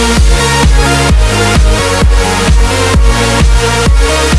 We'll be right back.